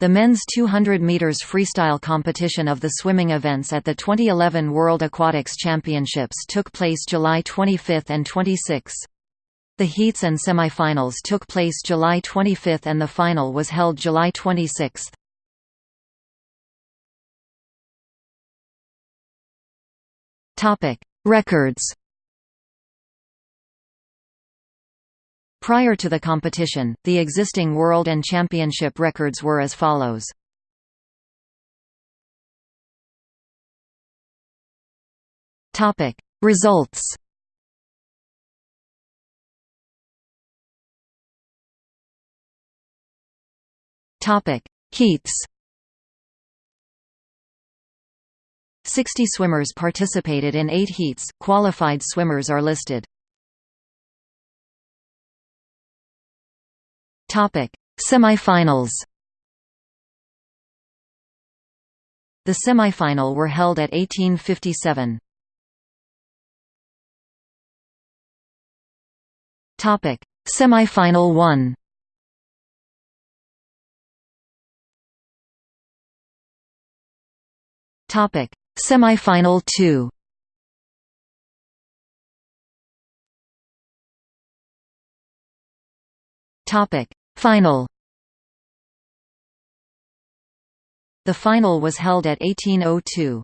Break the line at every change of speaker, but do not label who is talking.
The men's 200 meters freestyle competition of the swimming events at the 2011 World Aquatics Championships took place July 25 and 26. The heats and semifinals took place July 25 and the final was held July 26. Topic: Records. Prior to the competition, the existing world and championship records were as follows. Topic: Results. Topic: Heats. 60 swimmers participated in 8 heats. Qualified swimmers are listed. Topic: Semifinals. The semifinal were held at 1857. Topic: Semifinal 1. Topic: Semifinal 2. Topic: Final The final was held at 1802.